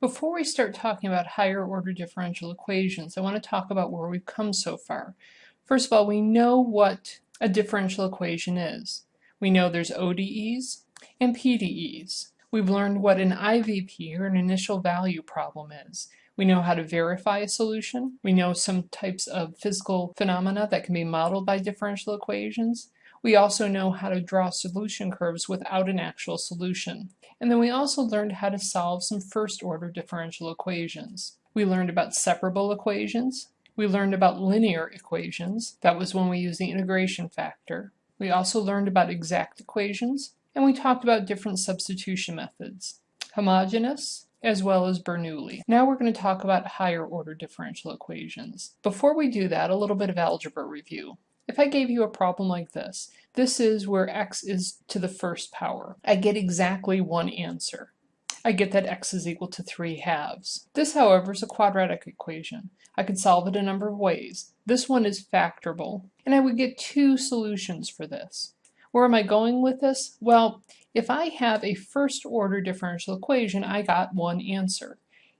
Before we start talking about higher order differential equations, I want to talk about where we've come so far. First of all, we know what a differential equation is. We know there's ODEs and PDEs. We've learned what an IVP or an initial value problem is. We know how to verify a solution. We know some types of physical phenomena that can be modeled by differential equations. We also know how to draw solution curves without an actual solution. And then we also learned how to solve some first order differential equations. We learned about separable equations. We learned about linear equations. That was when we used the integration factor. We also learned about exact equations. And we talked about different substitution methods. Homogeneous, as well as Bernoulli. Now we're going to talk about higher order differential equations. Before we do that, a little bit of algebra review. If I gave you a problem like this, this is where x is to the first power. I get exactly one answer. I get that x is equal to 3 halves. This, however, is a quadratic equation. I could solve it a number of ways. This one is factorable, and I would get two solutions for this. Where am I going with this? Well, if I have a first order differential equation, I got one answer.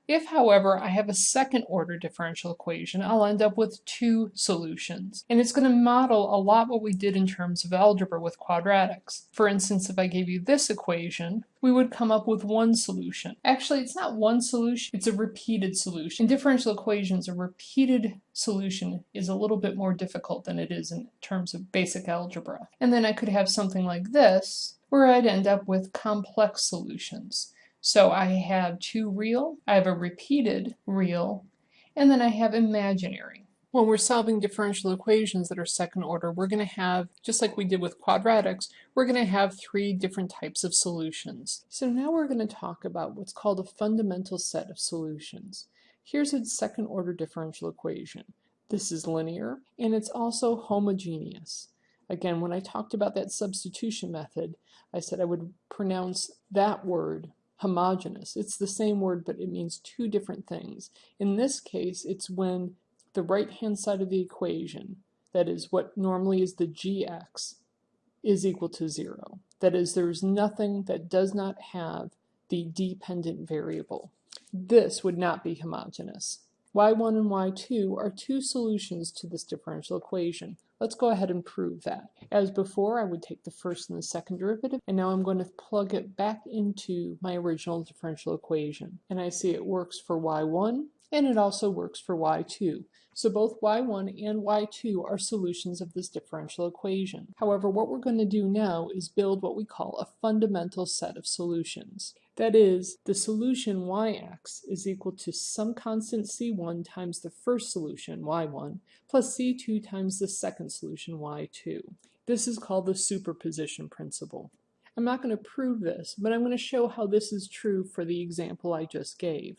If, however, I have a second order differential equation, I'll end up with two solutions. And it's going to model a lot what we did in terms of algebra with quadratics. For instance, if I gave you this equation, we would come up with one solution. Actually, it's not one solution, it's a repeated solution. In differential equations, a repeated solution is a little bit more difficult than it is in terms of basic algebra. And then I could have something like this, where I'd end up with complex solutions. So I have two real, I have a repeated real, and then I have imaginary. When we're solving differential equations that are second order, we're going to have, just like we did with quadratics, we're going to have three different types of solutions. So now we're going to talk about what's called a fundamental set of solutions. Here's a second order differential equation. This is linear, and it's also homogeneous. Again, when I talked about that substitution method, I said I would pronounce that word homogeneous. It's the same word, but it means two different things. In this case, it's when the right-hand side of the equation, that is what normally is the gx, is equal to zero. That is, there's nothing that does not have the dependent variable. This would not be homogeneous. y1 and y2 are two solutions to this differential equation. Let's go ahead and prove that. As before, I would take the first and the second derivative, and now I'm going to plug it back into my original differential equation. And I see it works for y1, and it also works for y2. So both y1 and y2 are solutions of this differential equation. However, what we're going to do now is build what we call a fundamental set of solutions. That is, the solution yx is equal to some constant c1 times the first solution, y1, plus c2 times the second solution, y2. This is called the superposition principle. I'm not going to prove this, but I'm going to show how this is true for the example I just gave.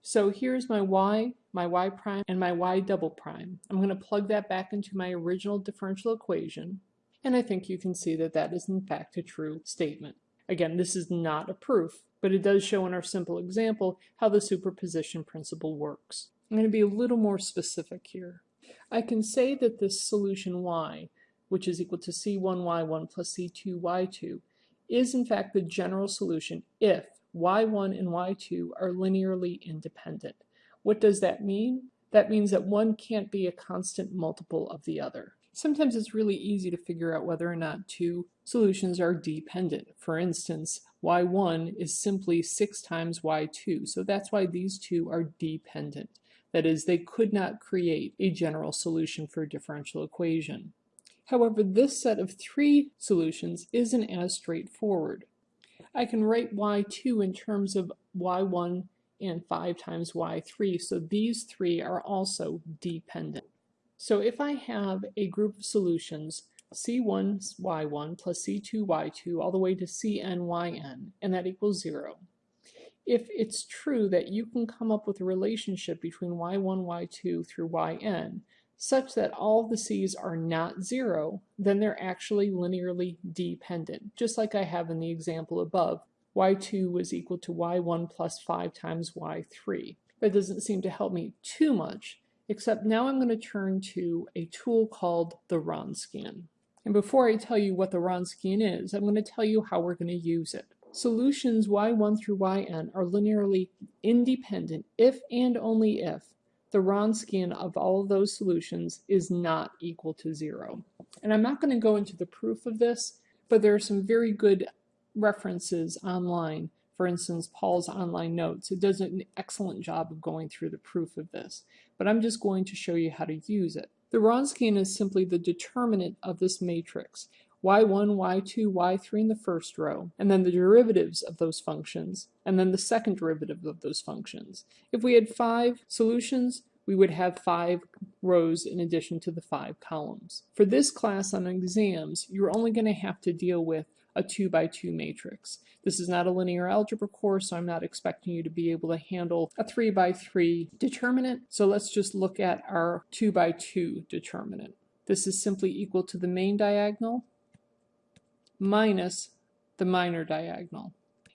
So here's my y, my y prime, and my y double prime. I'm going to plug that back into my original differential equation, and I think you can see that that is in fact a true statement. Again, this is not a proof, but it does show in our simple example how the superposition principle works. I'm going to be a little more specific here. I can say that this solution y, which is equal to c1y1 plus c2y2, is in fact the general solution if y1 and y2 are linearly independent. What does that mean? That means that one can't be a constant multiple of the other. Sometimes it's really easy to figure out whether or not two solutions are dependent. For instance, y1 is simply 6 times y2, so that's why these two are dependent. That is, they could not create a general solution for a differential equation. However, this set of three solutions isn't as straightforward. I can write y2 in terms of y1 and 5 times y3, so these three are also dependent. So if I have a group of solutions, c1 y1 plus c2 y2 all the way to cn yn, and that equals 0. If it's true that you can come up with a relationship between y1, y2 through yn, such that all the c's are not 0, then they're actually linearly dependent, just like I have in the example above. y2 was equal to y1 plus 5 times y3. That doesn't seem to help me too much, except now I'm going to turn to a tool called the Wronskian. And before I tell you what the Wronskian is, I'm going to tell you how we're going to use it. Solutions y1 through yn are linearly independent if and only if the Wronskian of all those solutions is not equal to zero. And I'm not going to go into the proof of this, but there are some very good references online. For instance, Paul's online notes. It does an excellent job of going through the proof of this, but I'm just going to show you how to use it. The Wronskian is simply the determinant of this matrix, y1, y2, y3 in the first row, and then the derivatives of those functions, and then the second derivative of those functions. If we had five solutions, we would have five rows in addition to the five columns. For this class on exams, you're only going to have to deal with a 2 by 2 matrix. This is not a linear algebra course, so I'm not expecting you to be able to handle a 3 by 3 determinant. So let's just look at our 2 by 2 determinant. This is simply equal to the main diagonal minus the minor diagonal.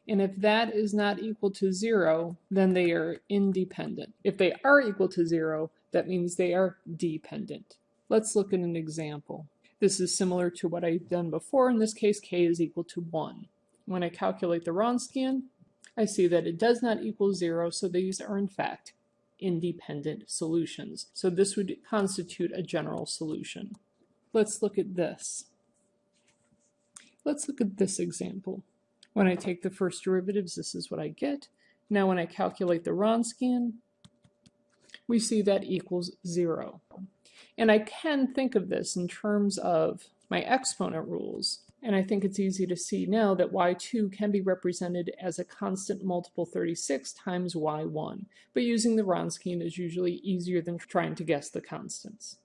And if that is not equal to zero, then they are independent. If they are equal to zero, that means they are dependent. Let's look at an example. This is similar to what I've done before. In this case, k is equal to 1. When I calculate the Wronskian, I see that it does not equal 0, so these are in fact independent solutions. So this would constitute a general solution. Let's look at this. Let's look at this example. When I take the first derivatives, this is what I get. Now when I calculate the Wronskian, we see that equals 0. And I can think of this in terms of my exponent rules. And I think it's easy to see now that y2 can be represented as a constant multiple 36 times y1. But using the Wronskian is usually easier than trying to guess the constants.